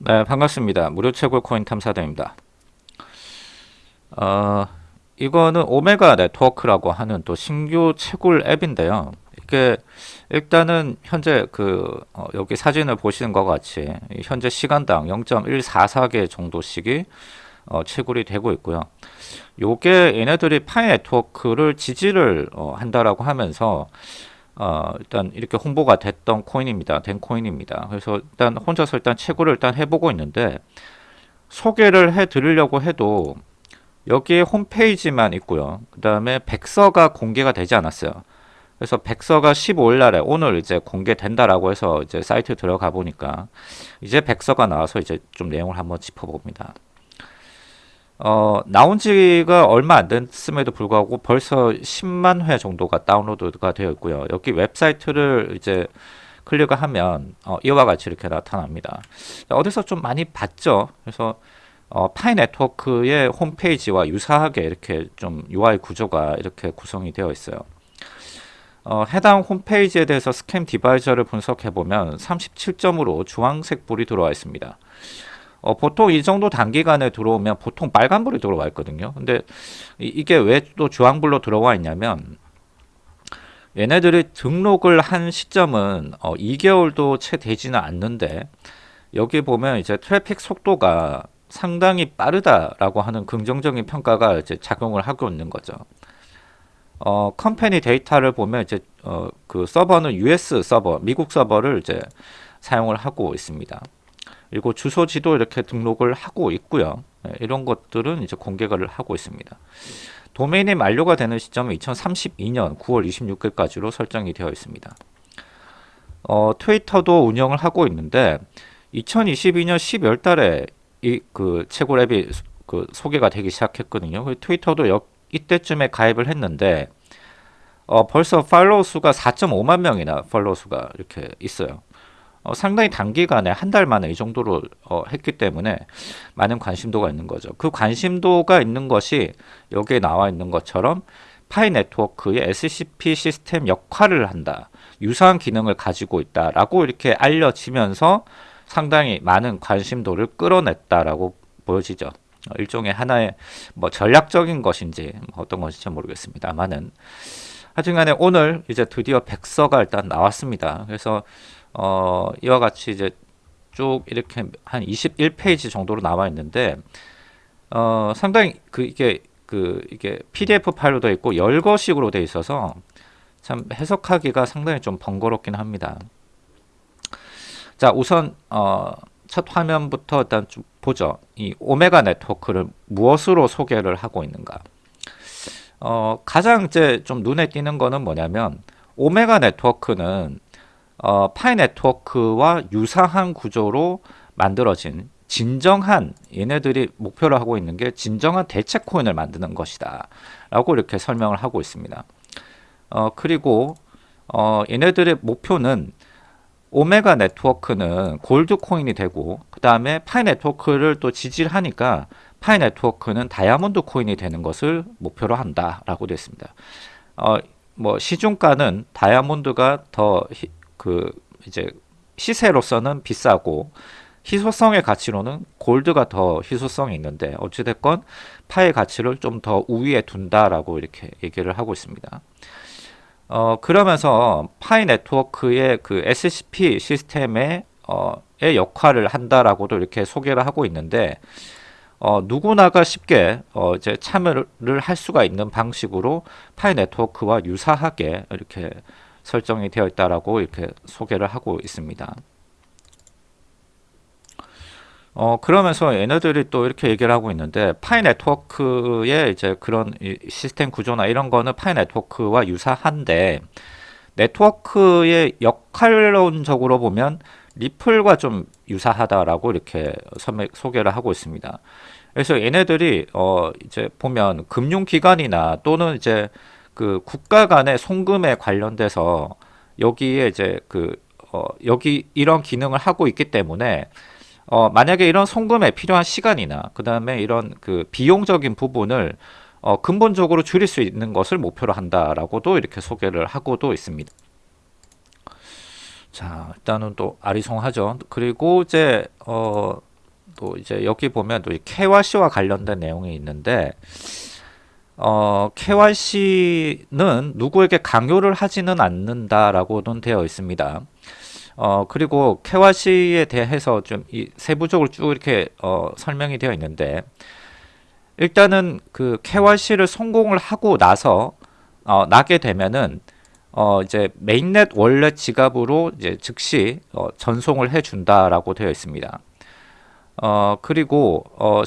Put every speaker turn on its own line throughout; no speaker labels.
네, 반갑습니다. 무료 채굴 코인 탐사대입니다. 어, 이거는 오메가 네트워크라고 하는 또 신규 채굴 앱인데요. 이게 일단은 현재 그 어, 여기 사진을 보시는 것 같이 현재 시간당 0.144개 정도씩이 어, 채굴이 되고 있고요. 요게 얘네들이 파이 네트워크를 지지를 어, 한다라고 하면서 어, 일단 이렇게 홍보가 됐던 코인입니다. 된 코인입니다. 그래서 일단 혼자서 일단 채굴을 일단 해보고 있는데 소개를 해 드리려고 해도 여기에 홈페이지만 있고요. 그 다음에 백서가 공개가 되지 않았어요. 그래서 백서가 15일 날에 오늘 이제 공개된다라고 해서 이제 사이트 들어가 보니까 이제 백서가 나와서 이제 좀 내용을 한번 짚어봅니다. 어, 나온 지가 얼마 안 됐음에도 불구하고 벌써 10만 회 정도가 다운로드가 되어 있고요. 여기 웹사이트를 이제 클릭을 하면 어, 이와 같이 이렇게 나타납니다. 어디서 좀 많이 봤죠. 그래서 어, 파이 네트워크의 홈페이지와 유사하게 이렇게 좀 UI 구조가 이렇게 구성이 되어 있어요. 어, 해당 홈페이지에 대해서 스캠 어드바이저를 분석해 보면 37점으로 주황색 불이 들어와 있습니다. 어, 보통 이 정도 단기간에 들어오면 보통 빨간불이 들어와 있거든요. 근데 이, 게 왜 또 주황불로 들어와 있냐면 얘네들이 등록을 한 시점은 어, 2개월도 채 되지는 않는데 여기 보면 이제 트래픽 속도가 상당히 빠르다라고 하는 긍정적인 평가가 이제 작용을 하고 있는 거죠. 어, company 데이터를 보면 이제 어, 그 서버는 US 서버, 미국 서버를 이제 사용을 하고 있습니다. 그리고 주소지도 이렇게 등록을 하고 있고요. 네, 이런 것들은 이제 공개를 하고 있습니다. 도메인이 만료가 되는 시점은 2032년 9월 26일까지로 설정이 되어 있습니다. 어, 트위터도 운영을 하고 있는데 2022년 12월 달에 이 그 채굴 앱이 그 소개가 되기 시작했거든요. 그 트위터도 역, 이때쯤에 가입을 했는데 어, 벌써 팔로우 수가 4.5만 명이나 팔로우 수가 이렇게 있어요. 어, 상당히 단기간에 한 달 만에 이 정도로 어, 했기 때문에 많은 관심도가 있는 거죠. 그 관심도가 있는 것이 여기에 나와 있는 것처럼 파이 네트워크의 SCP 시스템 역할을 한다. 유사한 기능을 가지고 있다라고 이렇게 알려지면서 상당히 많은 관심도를 끌어냈다라고 보여지죠. 어, 일종의 하나의 뭐 전략적인 것인지 뭐 어떤 것인지 모르겠습니다만은 하여튼간에 오늘 이제 드디어 백서가 일단 나왔습니다. 그래서 어, 이와 같이 이제 쭉 이렇게 한 21페이지 정도로 나와 있는데 어, 상당히 그 이게 그 이게 PDF 파일로 되어 있고 열거식으로 되어 있어서 참 해석하기가 상당히 좀 번거롭긴 합니다. 자, 우선 어, 첫 화면부터 일단 좀 보죠. 이 오메가 네트워크를 무엇으로 소개를 하고 있는가? 어, 가장 이제 좀 눈에 띄는 거는 뭐냐면 오메가 네트워크는 어, 파이 네트워크와 유사한 구조로 만들어진 진정한 얘네들이 목표를 하고 있는 게 진정한 대체 코인을 만드는 것이다 라고 이렇게 설명을 하고 있습니다. 어, 그리고 어, 얘네들의 목표는 오메가 네트워크는 골드 코인이 되고 그 다음에 파이 네트워크를 또 지지를 하니까 파이 네트워크는 다이아몬드 코인이 되는 것을 목표로 한다 라고 되어 있습니다. 어, 뭐 시중가는 다이아몬드가 더 그 이제 시세로서는 비싸고 희소성의 가치로는 골드가 더 희소성이 있는데 어찌됐건 파의 가치를 좀 더 우위에 둔다라고 이렇게 얘기를 하고 있습니다. 어, 그러면서 파이 네트워크의 그 SCP 시스템의 어, 의 역할을 한다라고도 이렇게 소개를 하고 있는데 어, 누구나가 쉽게 어, 이제 참여를 할 수가 있는 방식으로 파이 네트워크와 유사하게 이렇게 설정이 되어 있다라고 이렇게 소개를 하고 있습니다. 어, 그러면서 얘네들이 또 이렇게 얘기를 하고 있는데 파이 네트워크의 이제 그런 시스템 구조나 이런 거는 파이 네트워크와 유사한데 네트워크의 역할론적으로 보면 리플과 좀 유사하다라고 이렇게 소개를 하고 있습니다. 그래서 얘네들이 어 이제 보면 금융기관이나 또는 이제 그 국가 간의 송금에 관련돼서 여기에 이제 그 어, 여기 이런 기능을 하고 있기 때문에 어, 만약에 이런 송금에 필요한 시간이나 그 다음에 이런 그 비용적인 부분을 어, 근본적으로 줄일 수 있는 것을 목표로 한다라고도 이렇게 소개를 하고도 있습니다. 자, 일단은 또 아리송하죠. 그리고 이제 어, 또 이제 여기 보면 또 KYC와 관련된 내용이 있는데 어, KYC는 누구에게 강요를 하지는 않는다라고는 되어 있습니다. 어, 그리고 KYC에 대해서 좀이 세부적으로 쭉 이렇게 어, 설명이 되어 있는데 일단은 그 KYC를 성공을 하고 나서 어, 나게 되면은 어, 이제 mainnet wallet 지갑으로 이제 즉시 어, 전송을 해 준다라고 되어 있습니다. 어, 그리고 어,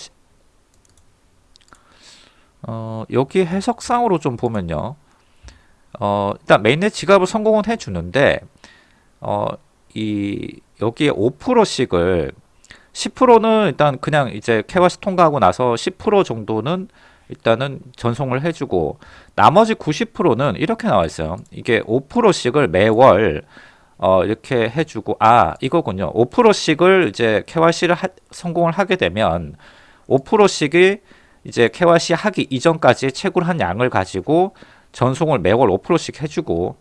어, 여기 해석상으로 좀 보면요. 어, 일단 mainnet 지갑을 성공은 해 주는데 어, 이 여기에 5%씩을 10%는 일단 그냥 이제 KYC 통과하고 나서 10% 정도는 일단은 전송을 해주고 나머지 90%는 이렇게 나와 있어요. 이게 5%씩을 매월 어 이렇게 해주고 아 이거군요. 5%씩을 이제 하, 성공을 하게 되면 5%씩이 이제 KYC 하기 이전까지 채굴 한 양을 가지고 전송을 매월 5%씩 해주고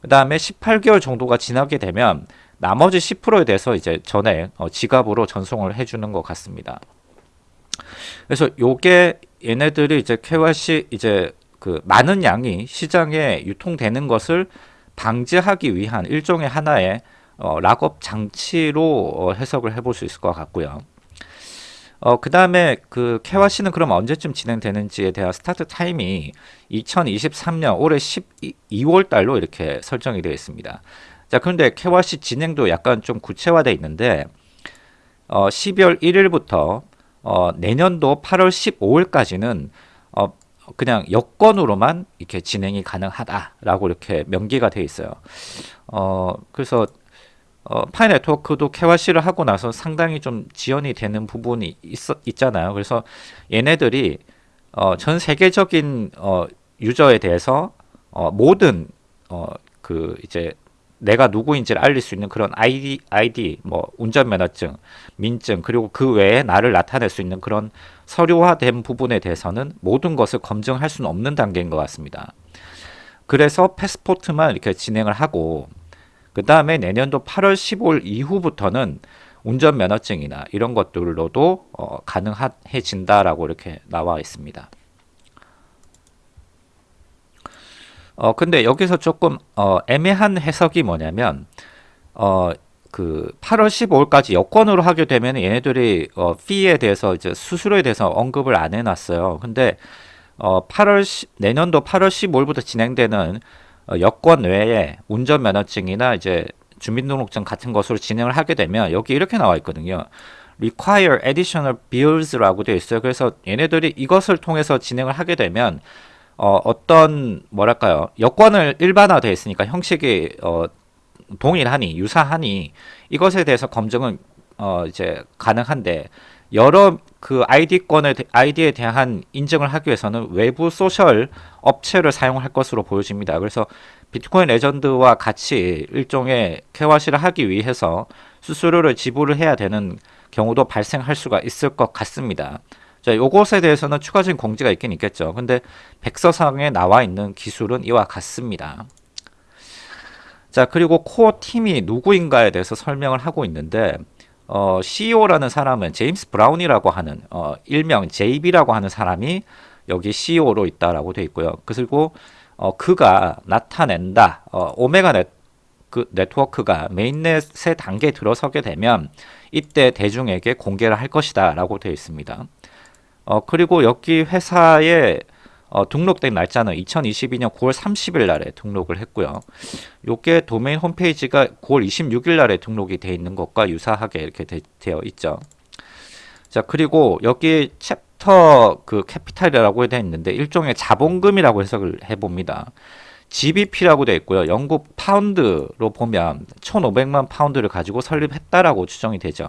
그 다음에 18개월 정도가 지나게 되면 나머지 10%에 대해서 이제 전에 어, 지갑으로 전송을 해주는 것 같습니다. 그래서 요게 얘네들이 이제 KYC 이제 그 많은 양이 시장에 유통되는 것을 방지하기 위한 일종의 하나의 어, lockup 장치로 어, 해석을 해볼 수 있을 것 같고요. 어, 그 다음에 그 KYC는 그럼 언제쯤 진행되는지에 대한 start time이 2023년 올해 12월 달로 이렇게 설정이 되어 있습니다. 자, 그런데 KYC 진행도 약간 좀 구체화되어 있는데 어, 12월 1일부터 어, 내년도 8월 15일까지는 어, 그냥 여건으로만 이렇게 진행이 가능하다라고 이렇게 명기가 되어 있어요. 어, 그래서 어, 파이 네트워크도 KYC를 하고 나서 상당히 좀 지연이 되는 부분이 있, 있잖아요. 그래서 얘네들이 어, 전 세계적인 어, 유저에 대해서 어, 모든 어, 그 이제 내가 누구인지를 알릴 수 있는 그런 아이디, 아이디, 뭐 운전면허증, 민증 그리고 그 외에 나를 나타낼 수 있는 그런 서류화된 부분에 대해서는 모든 것을 검증할 수는 없는 단계인 것 같습니다. 그래서 패스포트만 이렇게 진행을 하고 그 다음에 내년도 8월 15일 이후부터는 운전면허증이나 이런 것들로도 어, 가능해진다라고 이렇게 나와 있습니다. 어 근데 여기서 조금 어 애매한 해석이 뭐냐면 어 그 8월 15일까지 여권으로 하게 되면 얘네들이 어 피에 대해서 이제 수수료에 대해서 언급을 안 해놨어요. 근데 어 8월 10, 내년도 8월 15일부터 진행되는 어 여권 외에 운전면허증이나 이제 주민등록증 같은 것으로 진행을 하게 되면 여기 이렇게 나와 있거든요. require additional bills라고 되어 있어요. 그래서 얘네들이 이것을 통해서 진행을 하게 되면 어, 어떤 뭐랄까요 여권을 일반화되어 있으니까 형식이 어, 동일하니 유사하니 이것에 대해서 검증은 어, 이제 가능한데 여러 그 아이디권을 아이디에 대한 인증을 하기 위해서는 외부 소셜 업체를 사용할 것으로 보여집니다. 그래서 비트코인 레전드와 같이 일종의 KYC를 하기 위해서 수수료를 지불을 해야 되는 경우도 발생할 수가 있을 것 같습니다. 자, 요것에 대해서는 추가적인 공지가 있긴 있겠죠. 근데 백서상에 나와 있는 기술은 이와 같습니다. 자, 그리고 core team이 누구인가에 대해서 설명을 하고 있는데 어, CEO라는 사람은 제임스 브라운이라고 하는 어, 일명 JB라고 하는 사람이 여기 CEO로 있다라고 되어 있고요. 그리고 어, 그가 나타낸다. 어, 오메가 넷, 그 네트워크가 mainnet의 단계에 들어서게 되면 이때 대중에게 공개를 할 것이다 라고 되어 있습니다. 어, 그리고 여기 회사에 어, 등록된 날짜는 2022년 9월 30일 날에 등록을 했고요. 요게 도메인 홈페이지가 9월 26일 날에 등록이 되어 있는 것과 유사하게 이렇게 되, 어 있죠. 자, 그리고 여기 charter 그 capital이라고 되어 있는데 일종의 자본금이라고 해석을 해 봅니다. GBP라고 되어 있고요. 영국 파운드로 보면 1,500만 파운드를 가지고 설립했다라고 추정이 되죠.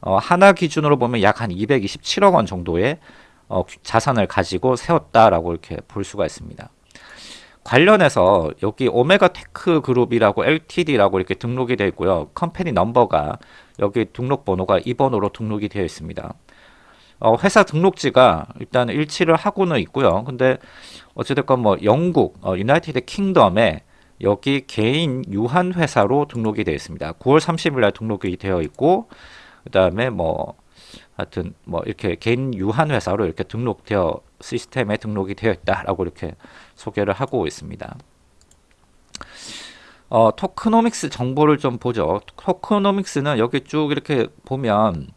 어, 한화 기준으로 보면 약 한 227억 원 정도의 어, 자산을 가지고 세웠다라고 이렇게 볼 수가 있습니다. 관련해서 여기 오메가 테크 그룹이라고 LTD라고 이렇게 등록이 되어 있고요. company number가 여기 등록 번호가 2번으로 등록이 되어 있습니다. 어, 회사 등록지가 일단 일치를 하고는 있고요. 근데 어찌됐건 뭐 영국, 어, 유나이티드 킹덤에 여기 개인 유한 회사로 등록이 되어 있습니다. 9월 30일 날 등록이 되어 있고 그 다음에 뭐 하여튼 뭐 이렇게 개인 유한 회사로 이렇게 등록되어 시스템에 등록이 되어 있다라고 이렇게 소개를 하고 있습니다. 어, tokenomics 정보를 좀 보죠. tokenomics는 여기 쭉 이렇게 보면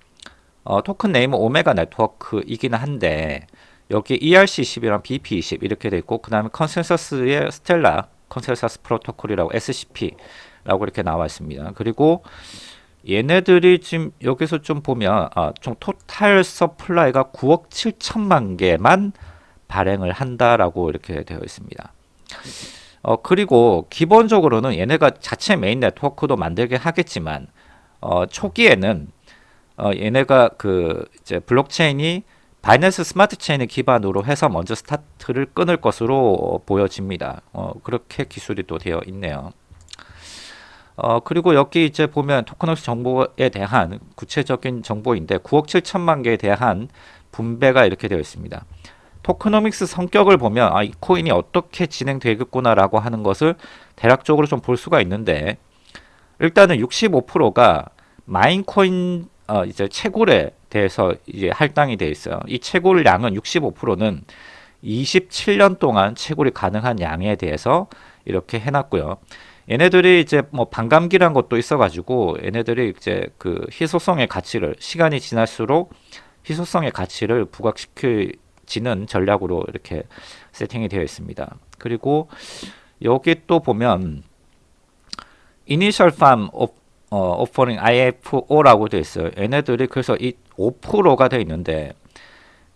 어, token name은 오메가 네트워크이긴 한데 여기 ERC20이랑 BEP20 이렇게 돼 있고 그 다음에 consensus의 Stellar consensus protocol이라고 SCP라고 이렇게 나와 있습니다. 그리고 얘네들이 지금 여기서 좀 보면 아, 좀 total supply가 9억 7천만 개만 발행을 한다라고 이렇게 되어 있습니다. 어, 그리고 기본적으로는 얘네가 자체 메인 네트워크도 만들게 하겠지만 어, 초기에는 어, 얘네가 그 이제 블록체인이 바이낸스 스마트 체인을 기반으로 해서 먼저 스타트를 끊을 것으로 보여집니다. 어, 그렇게 기술이 또 되어 있네요. 어, 그리고 여기 이제 보면 토큰호스 정보에 대한 구체적인 정보인데 9억 7천만 개에 대한 분배가 이렇게 되어 있습니다. 토크노믹스 성격을 보면 아, 이 코인이 어떻게 진행되겠구나라고 하는 것을 대략적으로 좀 볼 수가 있는데 일단은 65%가 마인코인 어, 이제 채굴에 대해서 이제 할당이 되어 있어요. 이 채굴량은 65%는 27년 동안 채굴이 가능한 양에 대해서 이렇게 해놨고요. 얘네들이 이제 뭐 반감기란 것도 있어가지고 얘네들이 이제 그 희소성의 가치를 시간이 지날수록 희소성의 가치를 부각시키지는 전략으로 이렇게 세팅이 되어 있습니다. 그리고 여기 또 보면 Initial Farm 어, Offering IFO라고 되어 있어요. 얘네들이 그래서 이 5%가 되어 있는데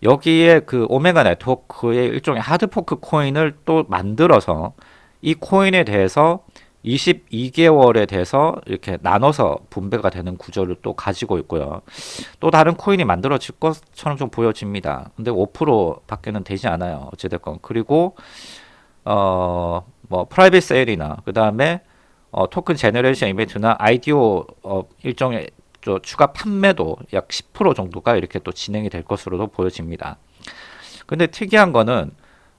여기에 그 오메가 네트워크의 일종의 하드포크 코인을 또 만들어서 이 코인에 대해서 22개월에 대해서 이렇게 나눠서 분배가 되는 구조를 또 가지고 있고요. 또 다른 코인이 만들어질 것처럼 좀 보여집니다. 근데 5% 밖에는 되지 않아요. 어찌됐건. 그리고, 어, 뭐, private sale이나, 그 다음에, 어, token generation event나 IDO, 어, 일종의 저 추가 판매도 약 10% 정도가 이렇게 또 진행이 될 것으로도 보여집니다. 근데 특이한 거는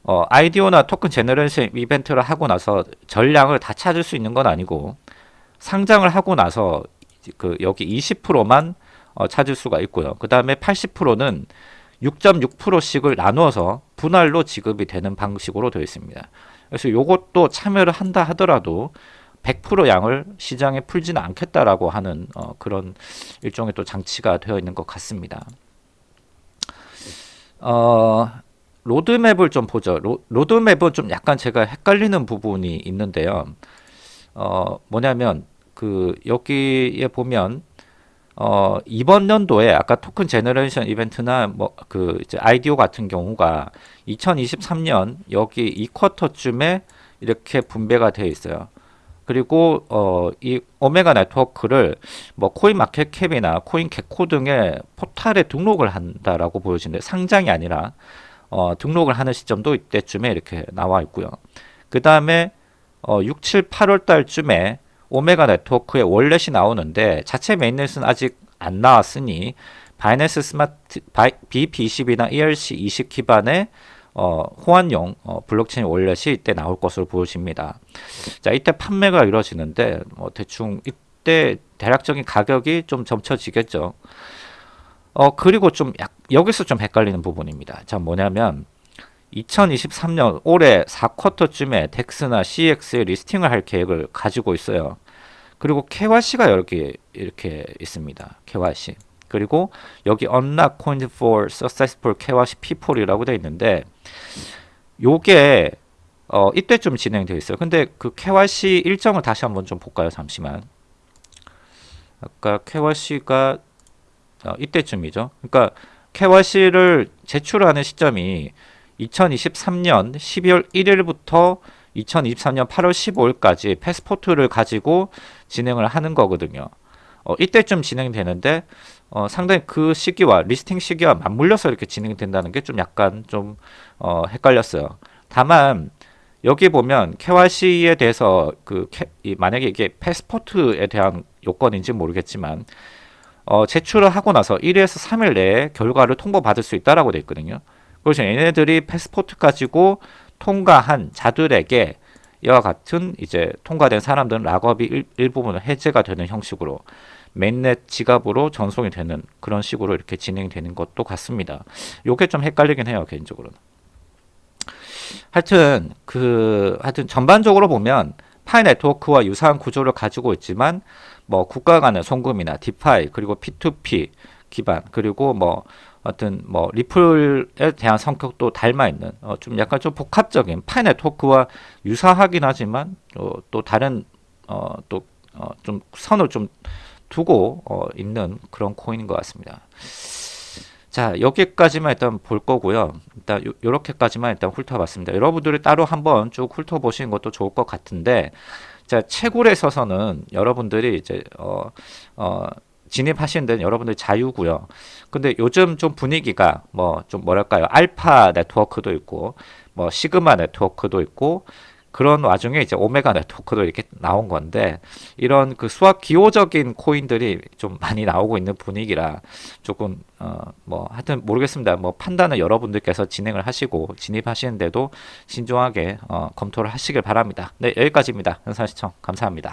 어, IDO나 토큰 generation 이벤트를 하고 나서 전량을 다 찾을 수 있는 건 아니고 상장을 하고 나서 그 여기 20%만 어, 찾을 수가 있고요. 그 다음에 80%는 6.6%씩을 나누어서 분할로 지급이 되는 방식으로 되어 있습니다. 그래서 이것도 참여를 한다 하더라도 100% 양을 시장에 풀지는 않겠다라고 하는 어, 그런 일종의 또 장치가 되어 있는 것 같습니다. 어, 로드맵을 좀 보죠. 로, 로드맵은 좀 약간 제가 헷갈리는 부분이 있는데요. 어, 뭐냐면 그 여기에 보면 어, 이번 연도에 아까 토큰 generation 이벤트나 뭐 그 이제 IDO 같은 경우가 2023년 여기 이 quarter쯤에 이렇게 분배가 되어 있어요. 그리고 어, 이 오메가 네트워크를 뭐 CoinMarketCap이나 CoinGecko 등의 포탈에 등록을 한다라고 보여지는데 상장이 아니라 어, 등록을 하는 시점도 이때쯤에 이렇게 나와 있고요. 그 다음에 어, 6, 7, 8월 달쯤에 오메가 네트워크의 wallet이 나오는데 자체 mainnet은 아직 안 나왔으니 바이낸스 스마트 BEP20이나 ERC20 기반의 어, 호환용 어, 블록체인 wallet이 이때 나올 것으로 보여집니다. 자, 이때 판매가 이루어지는데 뭐 대충 이때 대략적인 가격이 좀 점쳐지겠죠. 어, 그리고 좀 약, 여기서 좀 헷갈리는 부분입니다. 자, 뭐냐면 2023년 올해 4쿼터쯤에 덱스나 CX에 리스팅을 할 계획을 가지고 있어요. 그리고 KYC가 이렇게 이렇게 있습니다. KYC. 그리고 여기 unlock coin for successful KYC P4이라고 되어 있는데 요게 어, 이때쯤 진행되어 있어요. 근데 그 KYC 일정을 다시 한번 좀 볼까요? 잠시만. 아까 KYC가 어, 이때쯤이죠. 그러니까 KYC를 제출하는 시점이 2023년 12월 1일부터 2023년 8월 15일까지 패스포트를 가지고 진행을 하는 거거든요. 어, 이때쯤 진행되는데 어, 상당히 그 시기와 리스팅 시기와 맞물려서 이렇게 진행된다는 게 좀 약간 좀 어, 헷갈렸어요. 다만 여기 보면 KYC에 대해서 그 이, 만약에 이게 패스포트에 대한 요건인지 모르겠지만 어, 제출을 하고 나서 1에서 3일 내에 결과를 통보받을 수 있다라고 되어 있거든요. 그래서 얘네들이 패스포트 가지고 통과한 자들에게 이와 같은 이제 통과된 사람들은 락업이 일, 일부분은 해제가 되는 형식으로 mainnet 지갑으로 전송이 되는 그런 식으로 이렇게 진행되는 것도 같습니다. 요게 좀 헷갈리긴 해요 개인적으로는. 하여튼 그 하여튼 전반적으로 보면 파이 네트워크와 유사한 구조를 가지고 있지만 뭐 국가 간의 송금이나 디파이 그리고 P2P 기반 그리고 뭐 하여튼 뭐 리플에 대한 성격도 닮아 있는 어, 좀 약간 좀 복합적인 파이 네트워크와 유사하긴 하지만 어, 또 다른 어, 또좀 어, 선을 좀 두고 어, 있는 그런 코인인 것 같습니다. 자 여기까지만 일단 볼 거고요. 일단 요, 요렇게까지만 일단 훑어봤습니다. 여러분들이 따로 한번 쭉 훑어보시는 것도 좋을 것 같은데 자 채굴에 있어서는 여러분들이 이제 어, 어, 진입하시는 데는 여러분들 자유고요. 근데 요즘 좀 분위기가 뭐 좀 뭐랄까요 알파 네트워크도 있고 뭐 시그마 네트워크도 있고 그런 와중에 이제 오메가 네트워크도 이렇게 나온 건데 이런 그 수학 기호적인 코인들이 좀 많이 나오고 있는 분위기라 조금 어 뭐 하여튼 모르겠습니다. 뭐 판단은 여러분들께서 진행을 하시고 진입하시는데도 신중하게 어 검토를 하시길 바랍니다. 네 여기까지입니다. 현사 시청 감사합니다.